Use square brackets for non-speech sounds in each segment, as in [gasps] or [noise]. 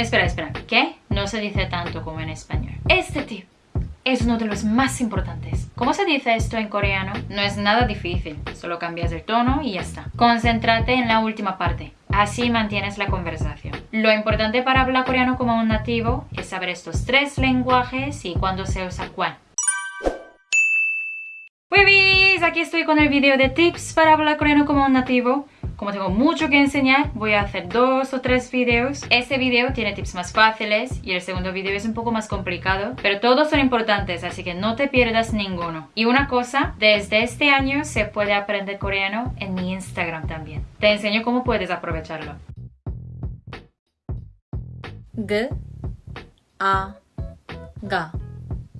Espera, espera, ¿qué? No se dice tanto como en español. Este tip es uno de los más importantes. ¿Cómo se dice esto en coreano? No es nada difícil, solo cambias el tono y ya está. Concéntrate en la última parte, así mantienes la conversación. Lo importante para hablar coreano como un nativo es saber estos tres lenguajes y cuándo se usa cuál. Pues aquí estoy con el video de tips para hablar coreano como un nativo. Como tengo mucho que enseñar, voy a hacer dos o tres videos. Este video tiene tips más fáciles y el segundo video es un poco más complicado, pero todos son importantes, así que no te pierdas ninguno. Y una cosa, desde este año se puede aprender coreano en mi Instagram también. Te enseño cómo puedes aprovecharlo. G A Ga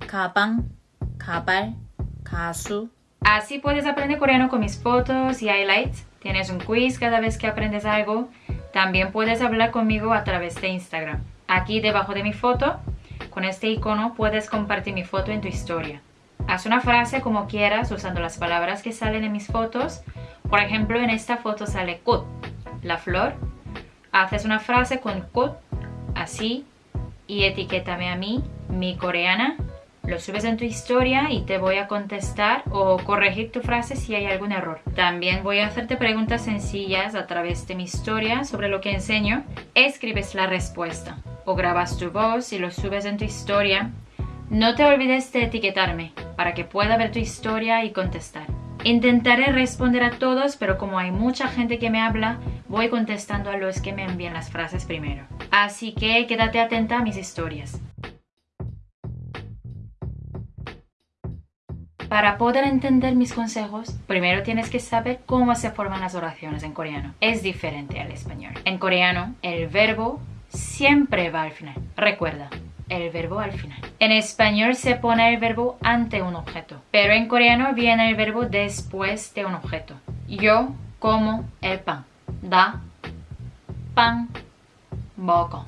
Kapan Kapal Kasu Así puedes aprender coreano con mis fotos y highlights Tienes un quiz cada vez que aprendes algo. También puedes hablar conmigo a través de Instagram. Aquí debajo de mi foto, con este icono puedes compartir mi foto en tu historia. Haz una frase como quieras usando las palabras que salen en mis fotos. Por ejemplo, en esta foto sale kut, la flor. Haces una frase con kut, así, y etiquétame a mí, mi coreana, lo subes en tu historia y te voy a contestar o corregir tu frase si hay algún error. También voy a hacerte preguntas sencillas a través de mi historia sobre lo que enseño. Escribes la respuesta o grabas tu voz y lo subes en tu historia. No te olvides de etiquetarme para que pueda ver tu historia y contestar. Intentaré responder a todos, pero como hay mucha gente que me habla, voy contestando a los que me envían las frases primero. Así que quédate atenta a mis historias. Para poder entender mis consejos, primero tienes que saber cómo se forman las oraciones en coreano. Es diferente al español. En coreano, el verbo siempre va al final. Recuerda, el verbo al final. En español se pone el verbo ante un objeto, pero en coreano viene el verbo después de un objeto. Yo como el pan. Da, pan, boco.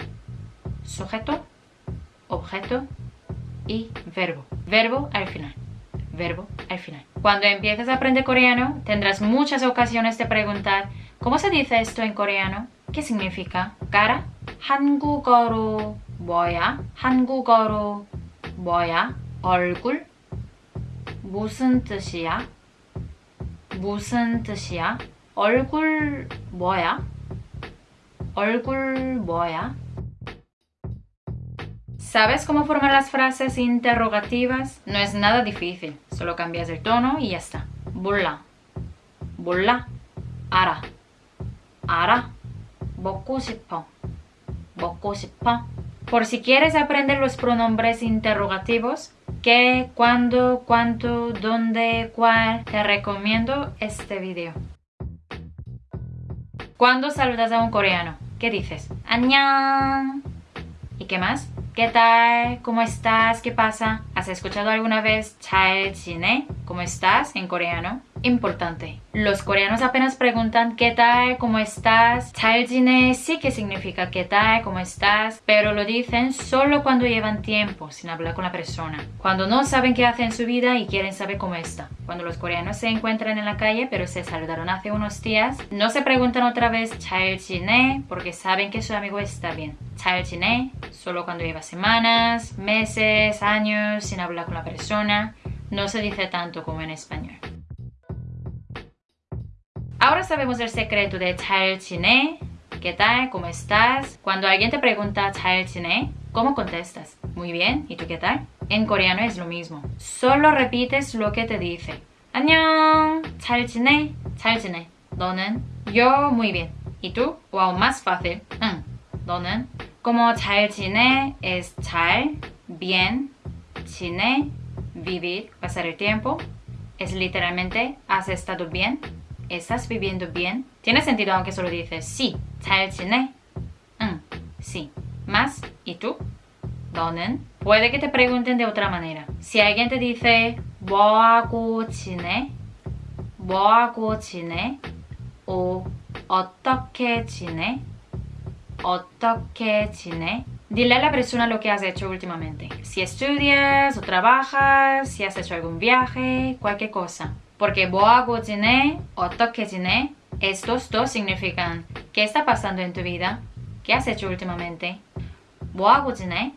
Sujeto, objeto y verbo. Verbo al final verbo al final. Cuando empieces a aprender coreano, tendrás muchas ocasiones de preguntar ¿Cómo se dice esto en coreano? ¿Qué significa? cara? 한국어로 뭐야? 한국어로 뭐야? 얼굴? 무슨 뜻이야? 무슨 뜻이야? 얼굴 뭐야? 얼굴 뭐야? ¿Sabes cómo formar las frases interrogativas? No es nada difícil, solo cambias el tono y ya está. Bulla, bulla, ara, ara, 먹고 싶어, 먹고 싶어. Por si quieres aprender los pronombres interrogativos, qué, cuándo, cuánto, dónde, cuál, te recomiendo este video. Cuando saludas a un coreano, ¿qué dices? 안녕. ¿Y qué más? ¿Qué tal? ¿Cómo estás? ¿Qué pasa? ¿Has escuchado alguna vez Chine? ¿Cómo estás en coreano? importante. Los coreanos apenas preguntan ¿qué tal? ¿cómo estás? Taejine sí que significa ¿qué tal? ¿cómo estás? Pero lo dicen solo cuando llevan tiempo sin hablar con la persona. Cuando no saben qué hacen en su vida y quieren saber cómo está. Cuando los coreanos se encuentran en la calle pero se saludaron hace unos días, no se preguntan otra vez Taejine porque saben que su amigo está bien. Taejine solo cuando lleva semanas, meses, años sin hablar con la persona no se dice tanto como en español. Ahora sabemos el secreto de 잘 지내, ¿qué tal? ¿Cómo estás? Cuando alguien te pregunta 잘 지내, ¿cómo contestas? Muy bien, ¿y tú qué tal? En coreano es lo mismo. Solo repites lo que te dice. 안녕, 잘 지내, 잘 지내. 너는? Yo muy bien. ¿Y tú? O aún más fácil. 응, 너는? Como 잘 지내 es 잘, bien, 지내, vivir, pasar el tiempo. Es literalmente has estado bien, ¿Estás viviendo bien? Tiene sentido aunque solo dices sí. 잘 지내? 응, sí. Más, ¿y tú? 너는? Puede que te pregunten de otra manera. Si alguien te dice 뭐하고 지내? 뭐하고 지내? o 어떻게 지내? 어떻게 지내? Dile a la persona lo que has hecho últimamente. Si estudias o trabajas, si has hecho algún viaje, cualquier cosa. Porque 뭐하고 지내, 어떻게 지내, estos dos significan ¿qué está pasando en tu vida? ¿Qué has hecho últimamente? 뭐하고 지내?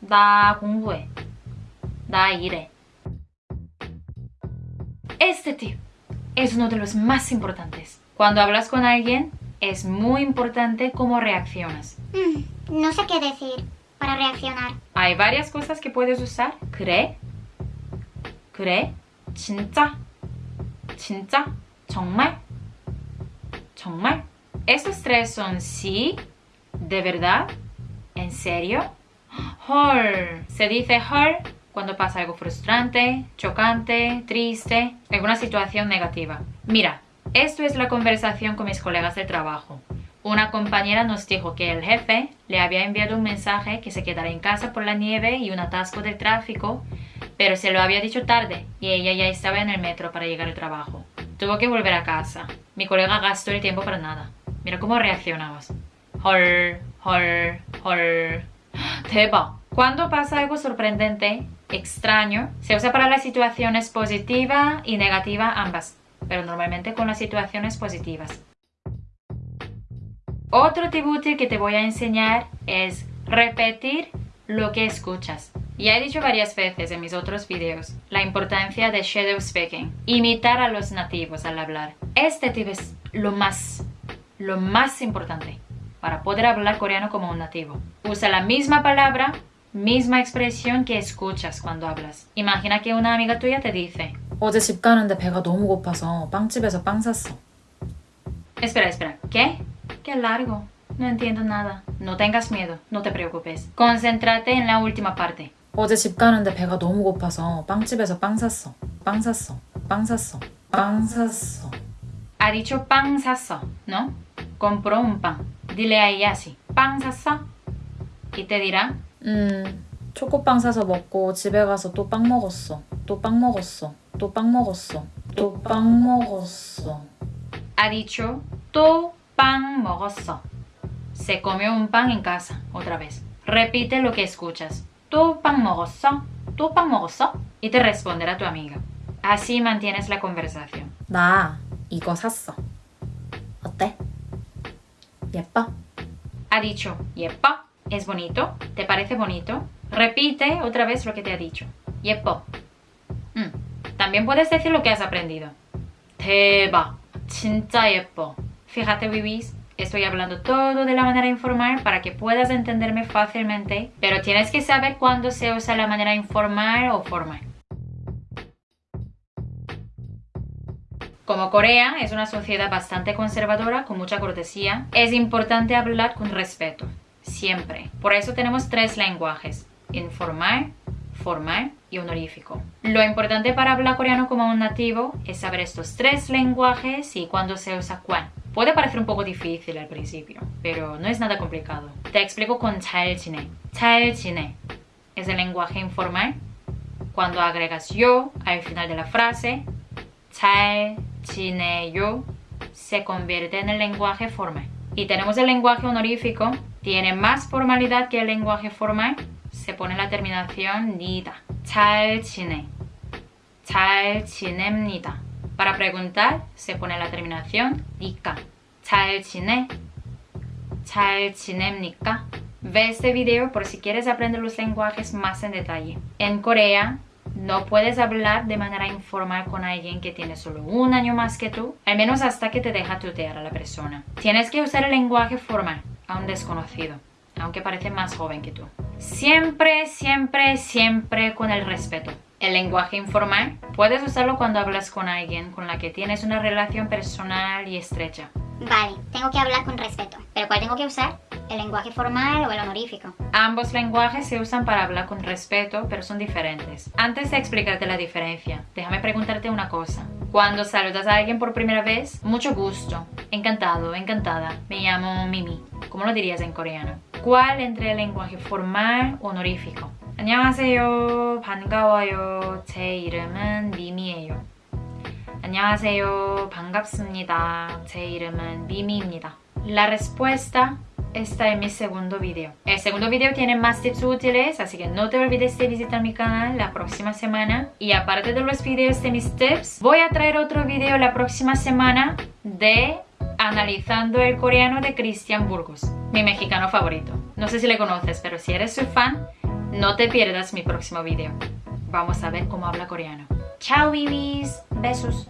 나 공부해. 나 일해. Este tip es uno de los más importantes. Cuando hablas con alguien, es muy importante cómo reaccionas. Mm, no sé qué decir para reaccionar. Hay varias cosas que puedes usar. 그래? 그래? 진짜? 진짜? 정말? 정말? Estos tres son sí, de verdad, en serio. 헐. Se dice 헐 cuando pasa algo frustrante, chocante, triste, alguna situación negativa. Mira, esto es la conversación con mis colegas de trabajo. Una compañera nos dijo que el jefe le había enviado un mensaje que se quedara en casa por la nieve y un atasco de tráfico, pero se lo había dicho tarde y ella ya estaba en el metro para llegar al trabajo. Tuvo que volver a casa. Mi colega gastó el tiempo para nada. Mira cómo reaccionabas. Hol, hol, hol. [gasps] Teba. Cuando pasa algo sorprendente, extraño, se usa para las situaciones positiva y negativa ambas, pero normalmente con las situaciones positivas. Otro tributo que te voy a enseñar es repetir lo que escuchas. Ya he dicho varias veces en mis otros vídeos la importancia de shadow speaking, imitar a los nativos al hablar. Este tip es lo más, lo más importante para poder hablar coreano como un nativo. Usa la misma palabra, misma expresión que escuchas cuando hablas. Imagina que una amiga tuya te dice 어제 집 가는데 배가 너무 고파서 빵집에서 빵 샀어. Espera, espera, ¿qué? Qué largo. No entiendo nada. No tengas miedo, no te preocupes. Concéntrate en la última parte. 어제 집 가는데 배가 너무 고파서 빵집에서 빵 샀어. 빵 샀어. 빵 샀어. 빵 샀어. Ha dicho pan sasso, ¿no? Compró un pan. Dile a ella así, pan sasso. Y te dirá, 음, 초코빵 사서 먹고 집에 가서 또 빵 먹었어. 또 빵 먹었어. 또 빵 먹었어. 또 빵 먹었어. ha dicho, tu pan 먹었어. Se comió un pan en casa, otra vez. Repite lo que escuchas. Tu pan 먹었어. Tu pan 먹었어. Y te responderá tu amiga. Así mantienes la conversación. 나 이거 샀어. 어때? 예뻐? Ha dicho, yepa, es bonito, ¿te parece bonito? Repite otra vez lo que te ha dicho. Yepo. Mm. También puedes decir lo que has aprendido. 대박, 진짜 예뻐. Fíjate, Bibis, estoy hablando todo de la manera informal para que puedas entenderme fácilmente, pero tienes que saber cuándo se usa la manera informal o formal. Como Corea es una sociedad bastante conservadora, con mucha cortesía, es importante hablar con respeto, siempre. Por eso tenemos tres lenguajes, informal, formal y honorífico. Lo importante para hablar coreano como un nativo es saber estos tres lenguajes y cuándo se usa cuál. Puede parecer un poco difícil al principio, pero no es nada complicado. Te explico con 잘 지내. 잘 지내 es el lenguaje informal. Cuando agregas yo al final de la frase, 잘 지내요 se convierte en el lenguaje formal. Y tenemos el lenguaje honorífico, tiene más formalidad que el lenguaje formal, se pone la terminación nida. 잘 지내. 잘 지냅니다. Para preguntar se pone la terminación 니까. 잘 지내. 잘 지냅니까? Ve este video por si quieres aprender los lenguajes más en detalle. En Corea no puedes hablar de manera informal con alguien que tiene solo un año más que tú, al menos hasta que te deja tutear a la persona. Tienes que usar el lenguaje formal a un desconocido, aunque parece más joven que tú. Siempre, siempre, siempre con el respeto. El lenguaje informal puedes usarlo cuando hablas con alguien con la que tienes una relación personal y estrecha. Vale, tengo que hablar con respeto. ¿Pero cuál tengo que usar? ¿El lenguaje formal o el honorífico? Ambos lenguajes se usan para hablar con respeto, pero son diferentes. Antes de explicarte la diferencia, déjame preguntarte una cosa. Cuando saludas a alguien por primera vez, mucho gusto, encantado, encantada, me llamo Mimi. ¿Cómo lo dirías en coreano? ¿Cuál entre el lenguaje formal o honorífico? 안녕하세요, 반가워요. 제 이름은 미미예요. 안녕하세요, 반갑습니다. 제 이름은 미미입니다. La respuesta está en mi segundo video. El segundo video tiene más tips útiles, así que no te olvides de visitar mi canal la próxima semana. Y aparte de los videos de mis tips, voy a traer otro video la próxima semana de analizando el coreano de Christian Burgos, mi mexicano favorito. No sé si le conoces, pero si eres su fan, no te pierdas mi próximo video. Vamos a ver cómo habla coreano. Chao, bibis. Besos.